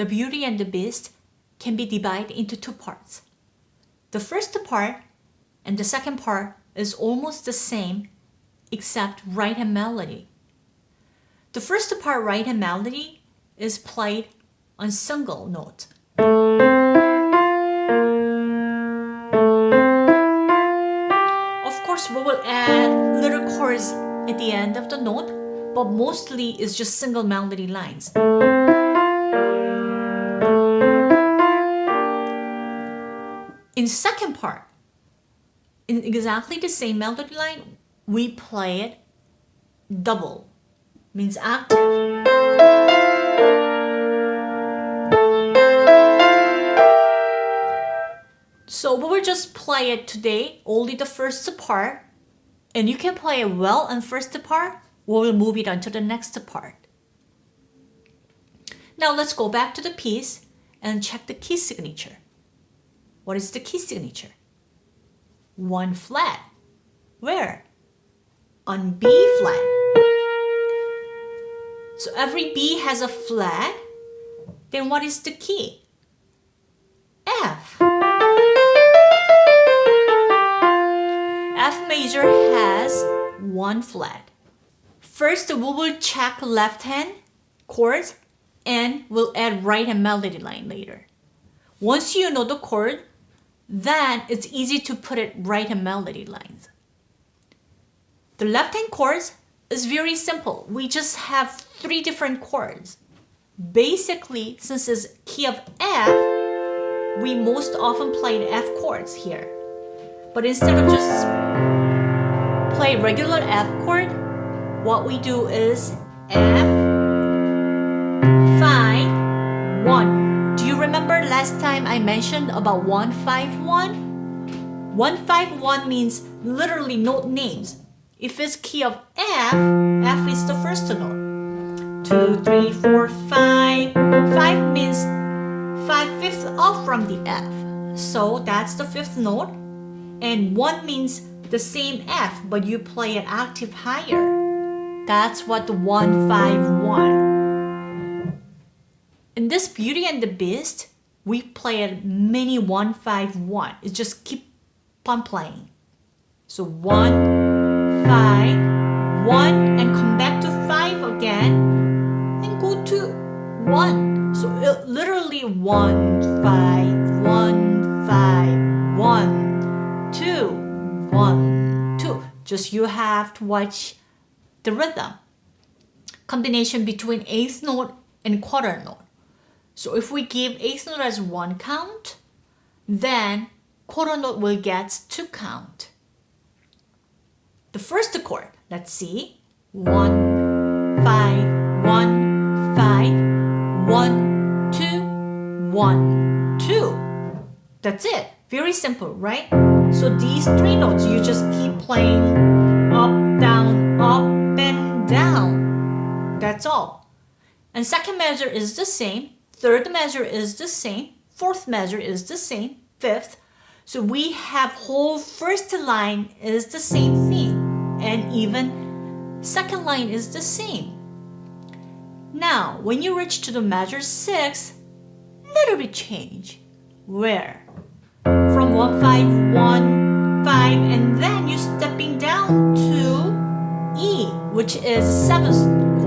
The Beauty and the Beast can be divided into two parts. The first part and the second part is almost the same except right hand melody. The first part right hand melody is played on single note. Of course, we will add little chords at the end of the note, but mostly it's just single melody lines. In second part, in exactly the same melody line, we play it double, means octave. So we will just play it today, only the first part, and you can play it well on first part, we will move it on to the next part. Now let's go back to the piece and check the key signature. What is the key signature? One flat. Where? On B flat. So every B has a flat. Then what is the key? F. F major has one flat. First, we will check left hand chords and we'll add right hand melody line later. Once you know the chord, then it's easy to put it right in melody lines. The left hand chords is very simple. We just have three different chords. Basically, since it's key of F, we most often play F chords here. But instead of just play regular F chord, what we do is F, last time I mentioned about 151? 151 means literally note names. If it's key of F, F is the first note. 2, 3, 4, 5. 5 means 5 fifths off from the F. So that's the fifth note. And 1 means the same F, but you play an octave higher. That's what the 151 in this Beauty and the Beast, we play played many 151. It just keep on playing. So one, five, one, and come back to 5 again, and go to 1. So it, literally 1, 5, 1, 5, 1, 2, 1, 2. Just you have to watch the rhythm. Combination between eighth note and quarter note. So if we give eighth note as one count, then quarter note will get two count. The first chord, let's see. One, five, one, five, one, two, one, two. That's it. Very simple, right? So these three notes, you just keep playing up, down, up, and down. That's all. And second measure is the same. Third measure is the same. Fourth measure is the same. Fifth. So we have whole first line is the same thing. And even second line is the same. Now, when you reach to the measure 6, little bit change. Where? From 1, 5, 1, 5, and then you're stepping down to E, which is 7th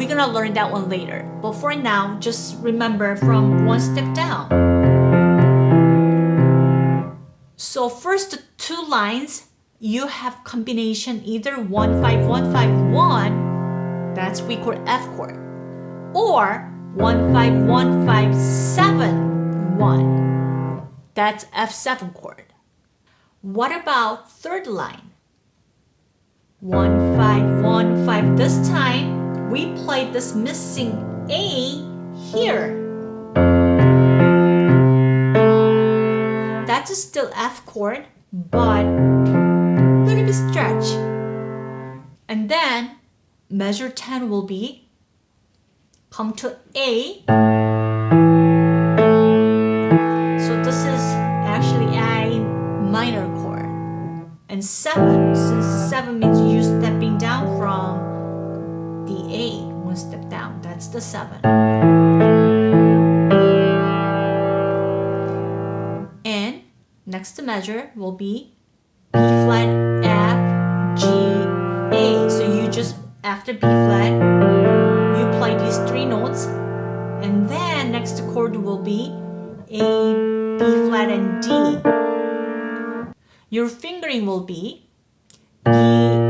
we're gonna learn that one later. But for now, just remember from one step down. So first two lines, you have combination either 15151, that's we call F chord, or 151571, that's F7 chord. What about third line? 1515 this time we played this missing A here. That is still F chord, but a little bit stretch. And then measure 10 will be come to A. So this is actually A minor chord. And 7, since 7 means the 7. And next measure will be B flat, F, G, A. So you just, after B flat, you play these three notes. And then next chord will be A, B flat, and D. Your fingering will be B,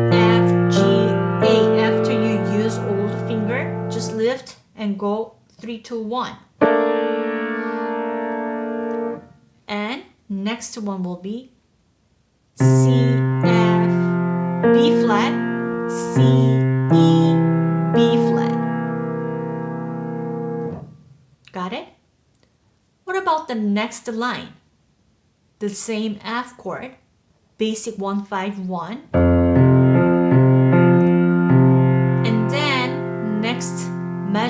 and go 3, 2, 1. And next one will be C, F, B flat, C, E, B flat. Got it? What about the next line? The same F chord, basic 151.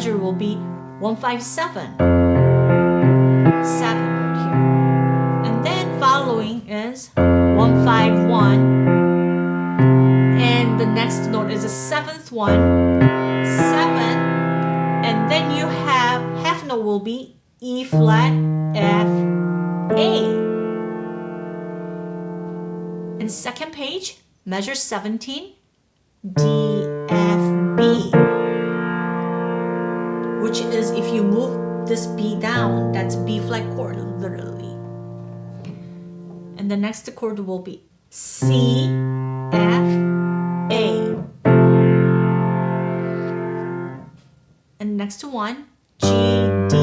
Measure will be 157. 7 note here. And then following is 151. And the next note is the seventh one. 7. And then you have half note will be E flat, F, A. And second page, measure 17, D, F, B. Which is if you move this B down, that's B flat chord, literally. And the next chord will be C, F, A. And next one, G, D,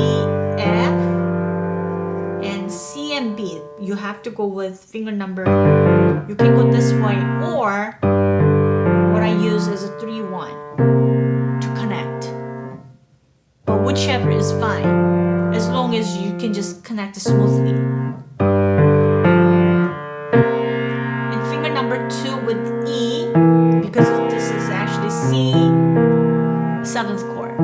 F, and C and B. You have to go with finger number. You can go this way, or whichever is fine, as long as you can just connect smoothly. And finger number 2 with E, because this is actually C, 7th chord.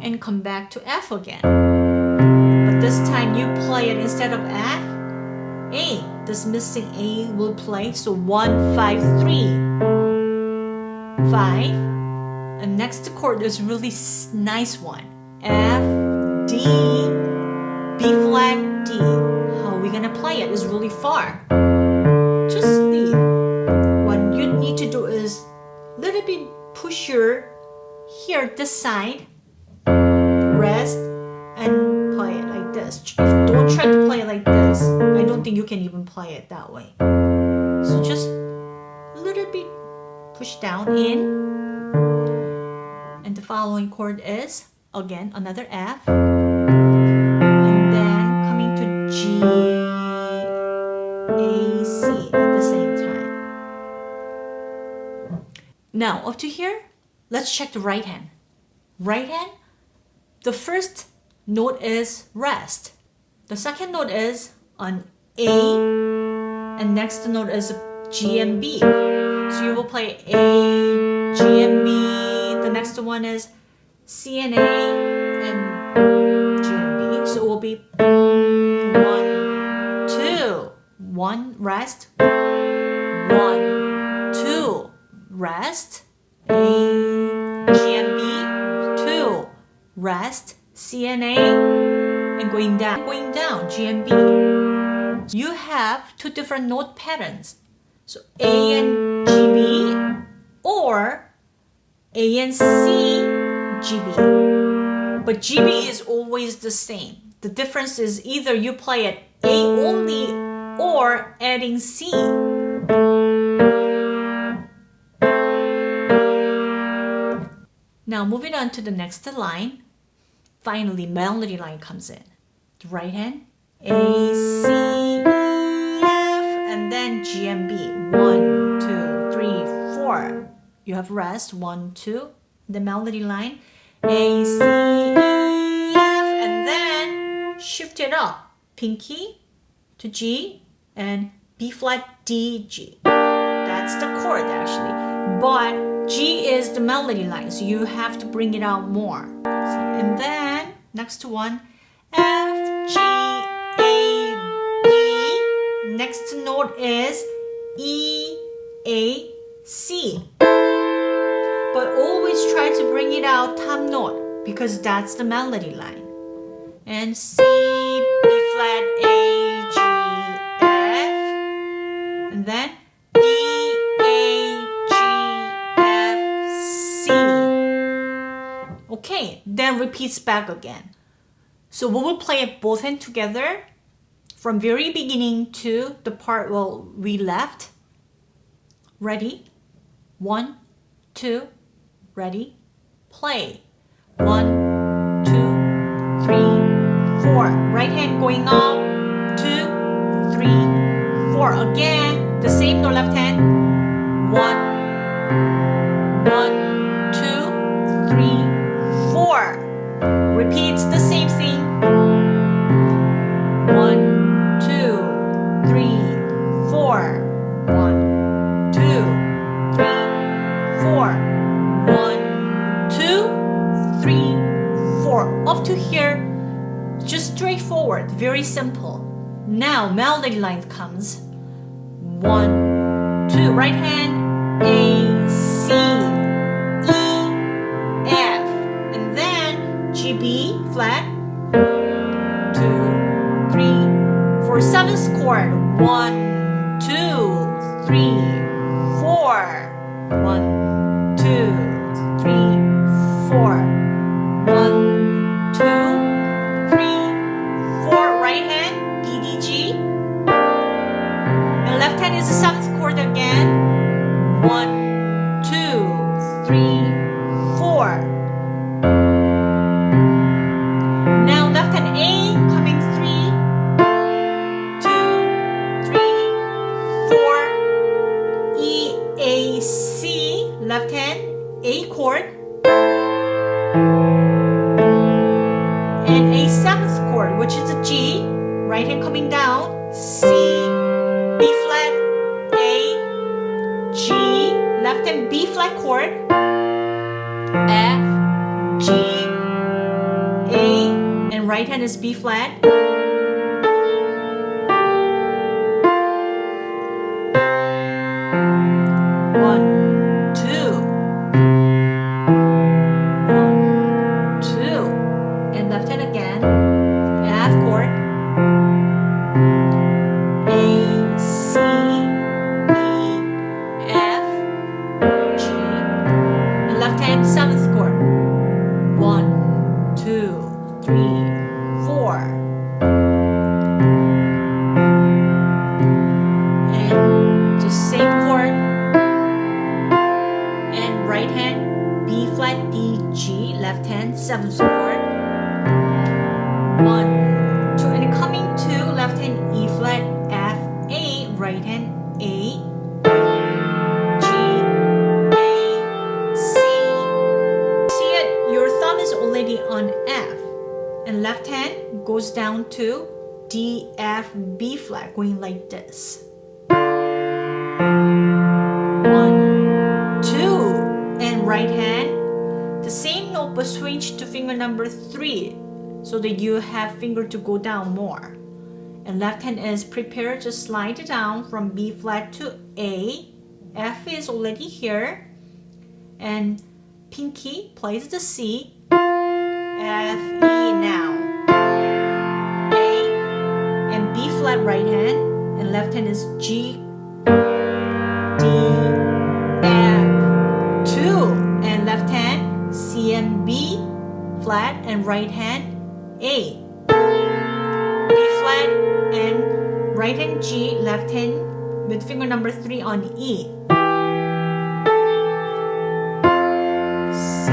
And come back to F again. But this time you play it instead of F, A. This missing A will play. So one, five, three, five. And next chord is really nice one. F, D, B flat, D. How are we gonna play it? It's really far. Just leave. What you need to do is little bit push your here this side rest and play it like this. Don't try to play it like this. I don't think you can even play it that way. So just a little bit push down in. And the following chord is again another F. And then coming to G, A, C at the same time. Now up to here, let's check the right hand. Right hand, the first note is rest. The second note is an A, and next note is G and B. So you will play A, G and B. The next one is C and A, and G and B. So it will be one, two, one rest, one, two rest, A, G and B, two rest, C and A, and going down, going down, G and B. You have two different note patterns. So A and GB or A and C, GB. But GB is always the same. The difference is either you play it A only or adding C. Now moving on to the next line. Finally, melody line comes in. The right hand, A, C, E, F, and then G and B. One, two, three, four. You have rest. One, two. The melody line, A, C, E, F, and then shift it up. Pinky to G and B flat, D, G. That's the chord actually. But G is the melody line, so you have to bring it out more. And then next to one, F, G, A, B. Next note is E, A, C. Try to bring it out top note because that's the melody line. And C, B flat, A, G, F, and then D, A, G, F, C. Okay, then repeats back again. So we will play it both hands together from very beginning to the part well we left. Ready? One, two, ready, play. One, two, three, four. Right hand going up, two, three, four. Again, the same no left hand. To here, just straightforward, very simple. Now melody line comes. One, two, right hand, A, C, E, F, and then G, B, flat, two, three, four, seventh chord. One, left hand A chord and a seventh chord which is a G. Right hand coming down C B flat A G left hand B flat chord F G A and right hand is B flat. One, left hand seventh chord. One, two, and coming to left hand E flat F A, right hand A G A C See it? Your thumb is already on F. And left hand goes down to D, F, B flat, going like this. To finger number three so that you have finger to go down more. And left hand is prepared to slide down from B flat to A. F is already here. And pinky plays the C. F, E now. A and B flat right hand and left hand is G, flat and right hand A. B flat and right hand G, left hand with finger number 3 on E. C.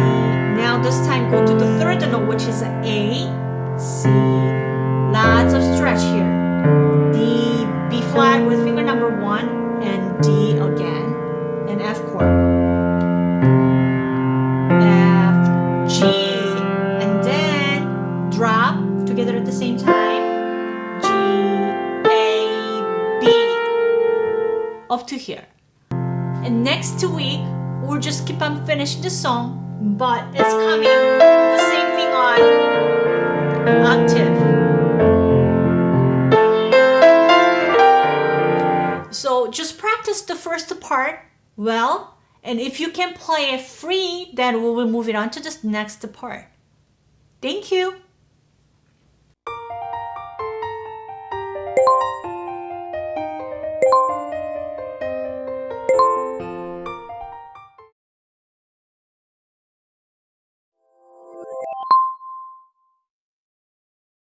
Now this time go to the third note which is A, C. Lots of stretch here. D, B flat with finger number 1 next week, we'll just keep on finishing the song, but it's coming the same thing on octave. So just practice the first part well, And if you can play it free, then we will move it on to the next part. Thank you.